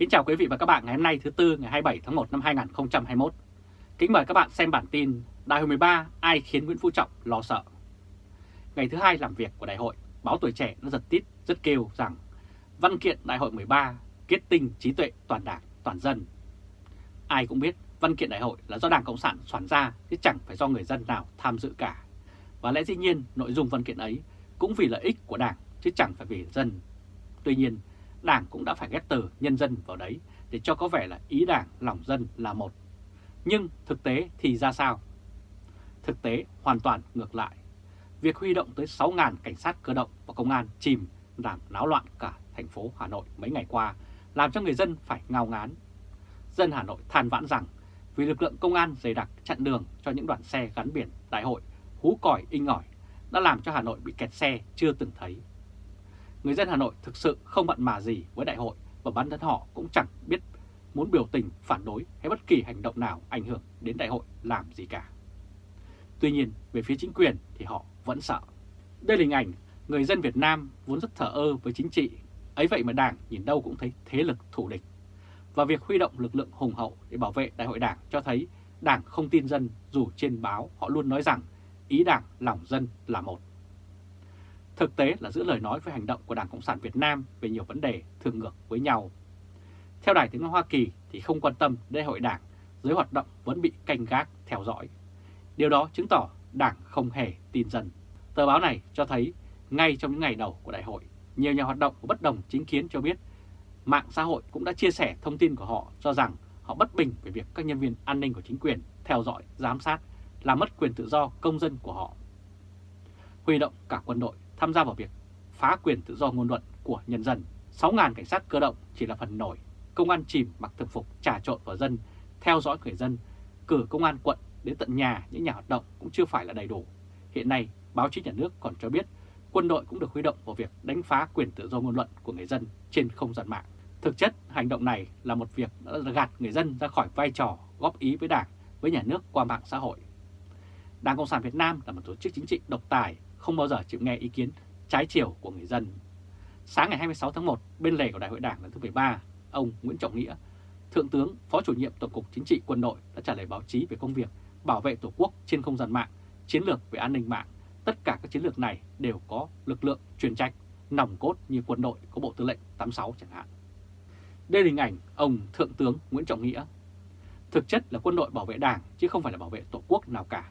Kính chào quý vị và các bạn ngày hôm nay thứ Tư ngày 27 tháng 1 năm 2021. Kính mời các bạn xem bản tin Đại hội 13 ai khiến Nguyễn Phú Trọng lo sợ. Ngày thứ hai làm việc của đại hội, báo Tuổi Trẻ nó giật tít rất kêu rằng văn kiện Đại hội 13 kết tinh trí tuệ toàn đảng, toàn dân. Ai cũng biết văn kiện đại hội là do Đảng Cộng sản soạn ra chứ chẳng phải do người dân nào tham dự cả. Và lẽ dĩ nhiên nội dung văn kiện ấy cũng vì lợi ích của Đảng chứ chẳng phải vì dân. Tuy nhiên, Đảng cũng đã phải ghép từ nhân dân vào đấy để cho có vẻ là ý Đảng lòng dân là một. Nhưng thực tế thì ra sao? Thực tế hoàn toàn ngược lại. Việc huy động tới 6.000 cảnh sát cơ động và công an chìm làm náo loạn cả thành phố Hà Nội mấy ngày qua, làm cho người dân phải ngao ngán. Dân Hà Nội than vãn rằng vì lực lượng công an dày đặc chặn đường cho những đoàn xe gắn biển đại hội hú còi inh ỏi đã làm cho Hà Nội bị kẹt xe chưa từng thấy. Người dân Hà Nội thực sự không mặn mà gì với đại hội và bản thân họ cũng chẳng biết muốn biểu tình, phản đối hay bất kỳ hành động nào ảnh hưởng đến đại hội làm gì cả. Tuy nhiên, về phía chính quyền thì họ vẫn sợ. Đây là hình ảnh người dân Việt Nam vốn rất thờ ơ với chính trị, ấy vậy mà Đảng nhìn đâu cũng thấy thế lực thủ địch. Và việc huy động lực lượng hùng hậu để bảo vệ đại hội Đảng cho thấy Đảng không tin dân dù trên báo họ luôn nói rằng ý Đảng lòng dân là một. Thực tế là giữa lời nói với hành động của Đảng Cộng sản Việt Nam về nhiều vấn đề thường ngược với nhau. Theo Đài tiếng nói Hoa Kỳ thì không quan tâm đến hội đảng, giới hoạt động vẫn bị canh gác, theo dõi. Điều đó chứng tỏ Đảng không hề tin dân. Tờ báo này cho thấy ngay trong những ngày đầu của đại hội, nhiều nhà hoạt động của bất đồng chính kiến cho biết mạng xã hội cũng đã chia sẻ thông tin của họ cho rằng họ bất bình về việc các nhân viên an ninh của chính quyền theo dõi, giám sát, làm mất quyền tự do công dân của họ. Huy động cả quân đội tham gia vào việc phá quyền tự do ngôn luận của nhân dân. 6.000 cảnh sát cơ động chỉ là phần nổi, công an chìm mặc thực phục trà trộn vào dân, theo dõi người dân, cử công an quận đến tận nhà những nhà hoạt động cũng chưa phải là đầy đủ. Hiện nay, báo chí nhà nước còn cho biết quân đội cũng được huy động vào việc đánh phá quyền tự do ngôn luận của người dân trên không gian mạng. Thực chất, hành động này là một việc đã gạt người dân ra khỏi vai trò góp ý với Đảng, với nhà nước qua mạng xã hội. Đảng Cộng sản Việt Nam là một tổ chức chính trị độc tài, không bao giờ chịu nghe ý kiến trái chiều của người dân. Sáng ngày 26 tháng 1, bên lề của Đại hội Đảng lần thứ 13, ông Nguyễn Trọng Nghĩa, Thượng tướng, Phó chủ nhiệm Tổng cục Chính trị Quân đội đã trả lời báo chí về công việc bảo vệ Tổ quốc trên không gian mạng, chiến lược về an ninh mạng. Tất cả các chiến lược này đều có lực lượng chuyên trách, nòng cốt như quân đội có Bộ Tư lệnh 86 chẳng hạn. Đây là hình ảnh ông Thượng tướng Nguyễn Trọng Nghĩa. Thực chất là quân đội bảo vệ Đảng chứ không phải là bảo vệ Tổ quốc nào cả.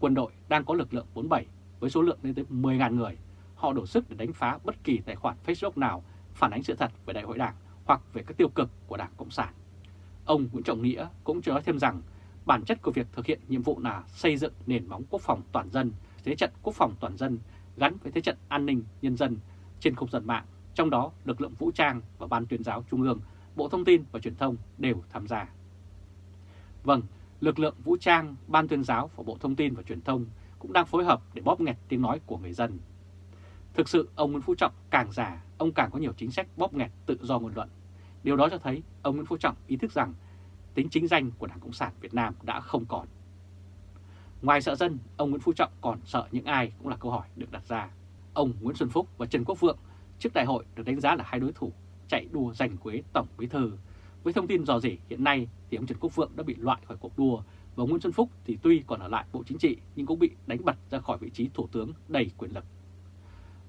Quân đội đang có lực lượng 47 với số lượng lên tới 10.000 người. Họ đổ sức để đánh phá bất kỳ tài khoản Facebook nào phản ánh sự thật về Đại hội Đảng hoặc về các tiêu cực của Đảng Cộng sản. Ông Nguyễn Trọng Nghĩa cũng cho nói thêm rằng bản chất của việc thực hiện nhiệm vụ là xây dựng nền móng quốc phòng toàn dân, thế trận quốc phòng toàn dân gắn với thế trận an ninh nhân dân trên không gian mạng, trong đó lực lượng vũ trang và Ban tuyên giáo Trung ương, Bộ Thông tin và Truyền thông đều tham gia. Vâng, lực lượng vũ trang, Ban tuyên giáo và Bộ Thông tin và Truyền thông cũng đang phối hợp để bóp nghẹt tiếng nói của người dân. Thực sự ông Nguyễn Phú Trọng càng già, ông càng có nhiều chính sách bóp nghẹt tự do ngôn luận. Điều đó cho thấy ông Nguyễn Phú Trọng ý thức rằng tính chính danh của Đảng Cộng sản Việt Nam đã không còn. Ngoài sợ dân, ông Nguyễn Phú Trọng còn sợ những ai cũng là câu hỏi được đặt ra. Ông Nguyễn Xuân Phúc và Trần Quốc Vượng trước đại hội được đánh giá là hai đối thủ chạy đua giành quế Tổng Bí Thư. Với thông tin dò dỉ hiện nay thì ông Trần Quốc Vượng đã bị loại khỏi cuộc đua và Nguyễn Xuân Phúc thì tuy còn ở lại Bộ Chính trị nhưng cũng bị đánh bật ra khỏi vị trí Thủ tướng đầy quyền lực.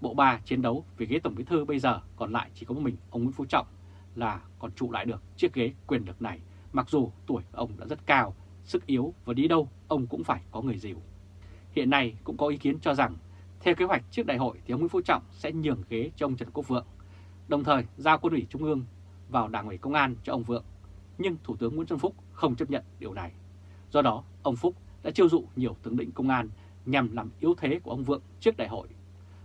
Bộ ba chiến đấu vì ghế Tổng Bí Thư bây giờ còn lại chỉ có một mình ông Nguyễn Phú Trọng là còn trụ lại được chiếc ghế quyền lực này mặc dù tuổi ông đã rất cao, sức yếu và đi đâu ông cũng phải có người dìu. Hiện nay cũng có ý kiến cho rằng theo kế hoạch trước đại hội thì ông Nguyễn Phú Trọng sẽ nhường ghế cho ông Trần Quốc Vượng, đồng thời giao quân ủy Trung ương vào Đảng ủy Công an cho ông Vượng. Nhưng Thủ tướng Nguyễn Xuân Phúc không chấp nhận điều này. Do đó, ông Phúc đã chiêu dụ nhiều tướng lĩnh công an nhằm làm yếu thế của ông Vượng trước đại hội.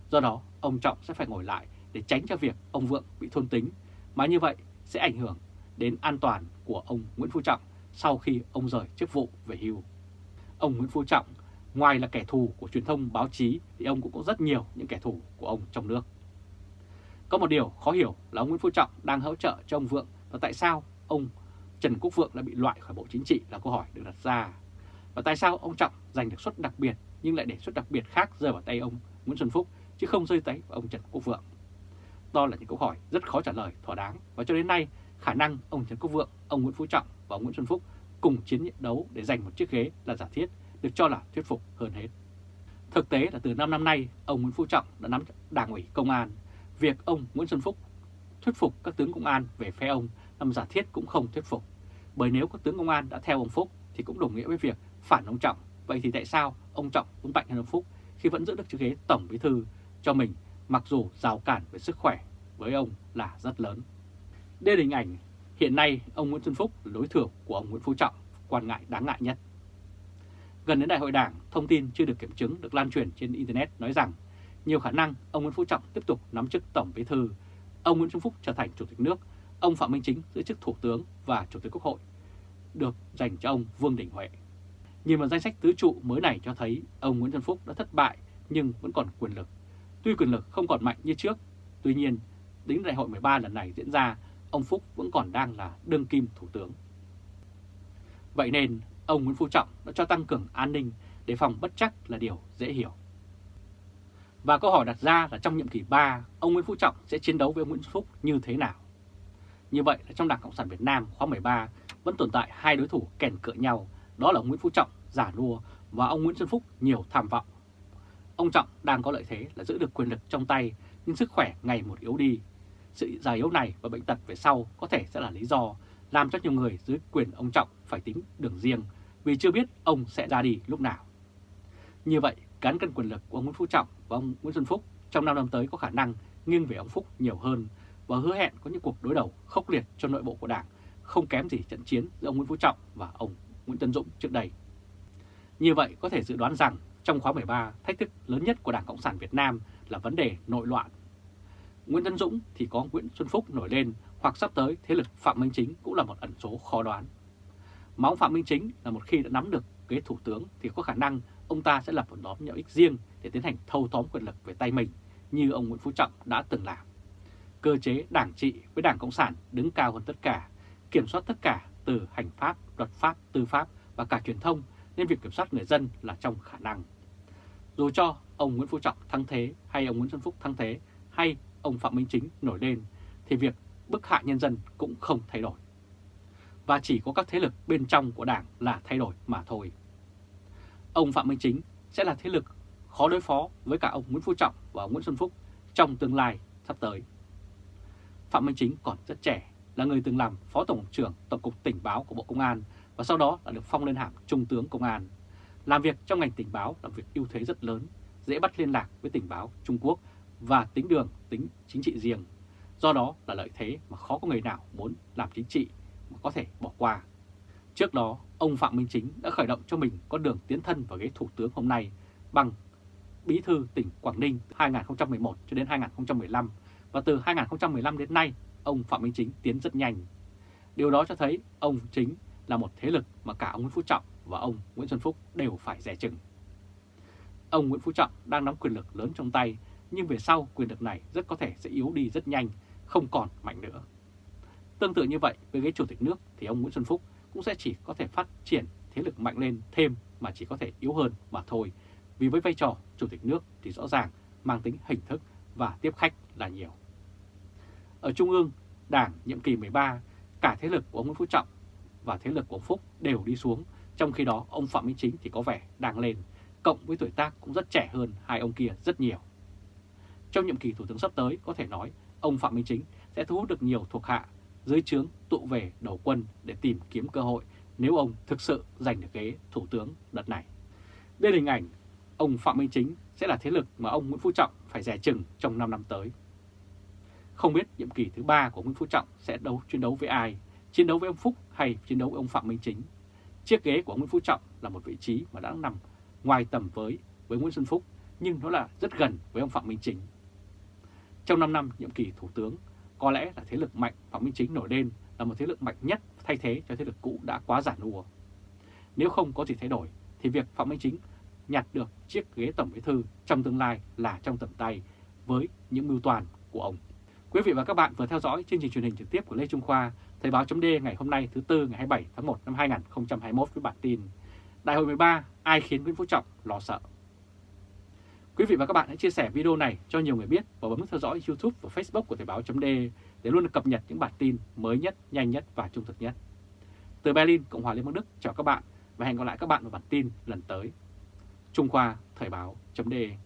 Do đó, ông Trọng sẽ phải ngồi lại để tránh cho việc ông Vượng bị thôn tính, mà như vậy sẽ ảnh hưởng đến an toàn của ông Nguyễn Phú Trọng sau khi ông rời chức vụ về hưu. Ông Nguyễn Phú Trọng, ngoài là kẻ thù của truyền thông báo chí thì ông cũng có rất nhiều những kẻ thù của ông trong nước. Có một điều khó hiểu là ông Nguyễn Phú Trọng đang hỗ trợ cho ông Vượng và tại sao ông Trần Quốc Vượng đã bị loại khỏi Bộ Chính trị là câu hỏi được đặt ra. Và tại sao ông Trọng giành được suất đặc biệt nhưng lại để suất đặc biệt khác rơi vào tay ông Nguyễn Xuân Phúc chứ không rơi tay vào ông Trần Quốc Vượng? Đó là những câu hỏi rất khó trả lời thỏa đáng và cho đến nay khả năng ông Trần Quốc Vượng, ông Nguyễn Phú Trọng và ông Nguyễn Xuân Phúc cùng chiến đấu để giành một chiếc ghế là giả thiết được cho là thuyết phục hơn hết. Thực tế là từ 5 năm nay, ông Nguyễn Phú Trọng đã nắm đảng ủy công an. Việc ông Nguyễn Xuân Phúc thuyết phục các tướng công an về phe ông làm giả thiết cũng không thuyết phục. Bởi nếu các tướng công an đã theo ông Phúc thì cũng đồng nghĩa với việc phản ông Trọng. Vậy thì tại sao ông Trọng cũng mạnh hơn ông Phúc khi vẫn giữ được chiếc ghế tổng bí thư cho mình mặc dù rào cản về sức khỏe với ông là rất lớn. Đây là hình ảnh hiện nay ông Nguyễn Xuân Phúc là đối thủ của ông Nguyễn Phú Trọng, quan ngại đáng ngại nhất. Gần đến đại hội đảng, thông tin chưa được kiểm chứng được lan truyền trên Internet nói rằng nhiều khả năng ông Nguyễn Phú Trọng tiếp tục nắm chức Tổng Bí Thư, ông Nguyễn Xuân Phúc trở thành Chủ tịch nước, ông Phạm Minh Chính giữ chức Thủ tướng và Chủ tịch Quốc hội được dành cho ông Vương Đình Huệ. Nhìn vào danh sách tứ trụ mới này cho thấy ông Nguyễn Xuân Phúc đã thất bại nhưng vẫn còn quyền lực. Tuy quyền lực không còn mạnh như trước, tuy nhiên đến đại hội 13 lần này diễn ra, ông Phúc vẫn còn đang là đương kim thủ tướng. Vậy nên ông Nguyễn Phú Trọng đã cho tăng cường an ninh để phòng bất chắc là điều dễ hiểu. Và câu hỏi đặt ra là trong nhiệm kỳ 3, ông Nguyễn Phú Trọng sẽ chiến đấu với ông Nguyễn Xuân Phúc như thế nào? Như vậy là trong Đảng Cộng sản Việt Nam khóa 13 vẫn tồn tại hai đối thủ kèn cựa nhau, đó là ông Nguyễn Phú Trọng giả nua và ông Nguyễn Xuân Phúc nhiều tham vọng. Ông Trọng đang có lợi thế là giữ được quyền lực trong tay nhưng sức khỏe ngày một yếu đi. Sự già yếu này và bệnh tật về sau có thể sẽ là lý do làm cho nhiều người dưới quyền ông Trọng phải tính đường riêng vì chưa biết ông sẽ ra đi lúc nào. Như vậy, cán cân quyền lực của ông Nguyễn Phú Trọng và ông Nguyễn Xuân Phúc trong năm năm tới có khả năng nghiêng về ông Phúc nhiều hơn và hứa hẹn có những cuộc đối đầu khốc liệt cho nội bộ của Đảng, không kém gì trận chiến giữa ông Nguyễn Phú Trọng và ông Nguyễn Tân Dũng trước đây. Như vậy, có thể dự đoán rằng trong khóa 13, thách thức lớn nhất của Đảng Cộng sản Việt Nam là vấn đề nội loạn. Nguyễn Tân Dũng thì có Nguyễn Xuân Phúc nổi lên hoặc sắp tới thế lực Phạm Minh Chính cũng là một ẩn số khó đoán. Mà ông Phạm Minh Chính là một khi đã nắm được ghế thủ tướng thì có khả năng ông ta sẽ lập một nhóm nhỏ ích riêng để tiến hành thâu tóm quyền lực về tay mình như ông Nguyễn Phú Trọng đã từng làm. Cơ chế đảng trị với Đảng Cộng sản đứng cao hơn tất cả, kiểm soát tất cả từ hành pháp, luật pháp, tư pháp và cả truyền thông nên việc kiểm soát người dân là trong khả năng. Dù cho ông Nguyễn Phú Trọng thăng thế hay ông Nguyễn Xuân Phúc thăng thế hay ông Phạm Minh Chính nổi lên thì việc bức hạ nhân dân cũng không thay đổi. Và chỉ có các thế lực bên trong của đảng là thay đổi mà thôi. Ông Phạm Minh Chính sẽ là thế lực khó đối phó với cả ông Nguyễn Phú Trọng và ông Nguyễn Xuân Phúc trong tương lai sắp tới. Phạm Minh Chính còn rất trẻ, là người từng làm Phó Tổng trưởng Tổng cục Tình báo của Bộ Công an và sau đó là được phong lên hàm Trung tướng Công an. Làm việc trong ngành tình báo là việc ưu thế rất lớn, dễ bắt liên lạc với tình báo Trung Quốc và tính đường, tính chính trị riêng. Do đó là lợi thế mà khó có người nào muốn làm chính trị mà có thể bỏ qua. Trước đó, ông Phạm Minh Chính đã khởi động cho mình con đường tiến thân vào ghế thủ tướng hôm nay bằng bí thư tỉnh Quảng Ninh 2011 cho đến 2015 và từ 2015 đến nay ông Phạm Minh Chính tiến rất nhanh. Điều đó cho thấy ông Chính là một thế lực mà cả ông Nguyễn Phú Trọng và ông Nguyễn Xuân Phúc đều phải rẻ chừng. Ông Nguyễn Phú Trọng đang nắm quyền lực lớn trong tay, nhưng về sau quyền lực này rất có thể sẽ yếu đi rất nhanh, không còn mạnh nữa. Tương tự như vậy với ghế chủ tịch nước thì ông Nguyễn Xuân Phúc cũng sẽ chỉ có thể phát triển thế lực mạnh lên thêm mà chỉ có thể yếu hơn mà thôi. Vì với vai trò chủ tịch nước thì rõ ràng mang tính hình thức và tiếp khách là nhiều. Ở Trung ương, Đảng nhiệm kỳ 13, cả thế lực của ông Nguyễn Phú Trọng và thế lực của ông Phúc đều đi xuống, trong khi đó ông Phạm Minh Chính thì có vẻ đang lên, cộng với tuổi tác cũng rất trẻ hơn hai ông kia rất nhiều. Trong nhiệm kỳ Thủ tướng sắp tới có thể nói ông Phạm Minh Chính sẽ thu hút được nhiều thuộc hạ dưới trướng tụ về đầu quân để tìm kiếm cơ hội nếu ông thực sự giành được ghế Thủ tướng đợt này. Đây là hình ảnh ông Phạm Minh Chính sẽ là thế lực mà ông Nguyễn Phú Trọng phải rẻ chừng trong 5 năm tới. Không biết nhiệm kỳ thứ ba của Nguyễn Phú Trọng sẽ đấu chiến đấu với ai, chiến đấu với ông Phúc hay chiến đấu với ông Phạm Minh Chính. Chiếc ghế của Nguyễn Phú Trọng là một vị trí mà đã nằm ngoài tầm với với Nguyễn Xuân Phúc, nhưng nó là rất gần với ông Phạm Minh Chính. Trong 5 năm nhiệm kỳ Thủ tướng, có lẽ là thế lực mạnh Phạm Minh Chính nổi lên là một thế lực mạnh nhất thay thế cho thế lực cũ đã quá giản nua. Nếu không có gì thay đổi, thì việc Phạm Minh Chính nhặt được chiếc ghế Tổng Bí Thư trong tương lai là trong tầm tay với những mưu toàn của ông. Quý vị và các bạn vừa theo dõi chương trình truyền hình trực tiếp của Lê Trung Khoa, Thời báo chấm ngày hôm nay thứ Tư ngày 27 tháng 1 năm 2021 với bản tin Đại hội 13, ai khiến Nguyễn Phú Trọng lo sợ? Quý vị và các bạn hãy chia sẻ video này cho nhiều người biết và bấm theo dõi YouTube và Facebook của Thời báo chấm để luôn được cập nhật những bản tin mới nhất, nhanh nhất và trung thực nhất. Từ Berlin, Cộng hòa Liên bang Đức chào các bạn và hẹn gặp lại các bạn vào bản tin lần tới. Trung Khoa Thời báo.de